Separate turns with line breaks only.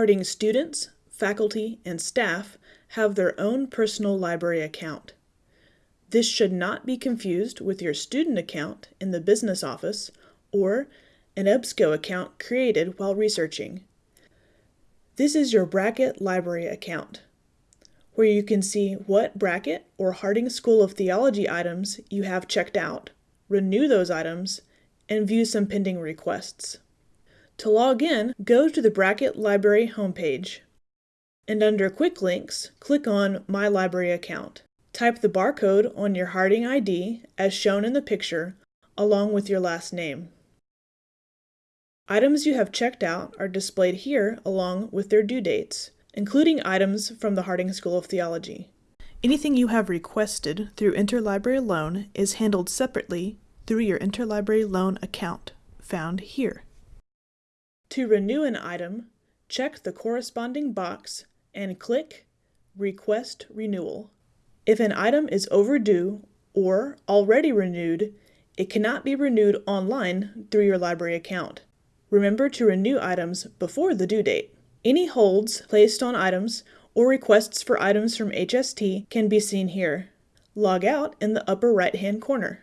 Harding students, faculty, and staff have their own personal library account. This should not be confused with your student account in the business office or an EBSCO account created while researching. This is your Brackett Library account, where you can see what Brackett or Harding School of Theology items you have checked out, renew those items, and view some pending requests. To log in, go to the Brackett Library homepage, and under Quick Links, click on My Library Account. Type the barcode on your Harding ID as shown in the picture, along with your last name. Items you have checked out are displayed here along with their due dates, including items from the Harding School of Theology. Anything you have requested through Interlibrary Loan is handled separately through your Interlibrary Loan account, found here. To renew an item, check the corresponding box and click Request Renewal. If an item is overdue or already renewed, it cannot be renewed online through your library account. Remember to renew items before the due date. Any holds placed on items or requests for items from HST can be seen here. Log out in the upper right hand corner.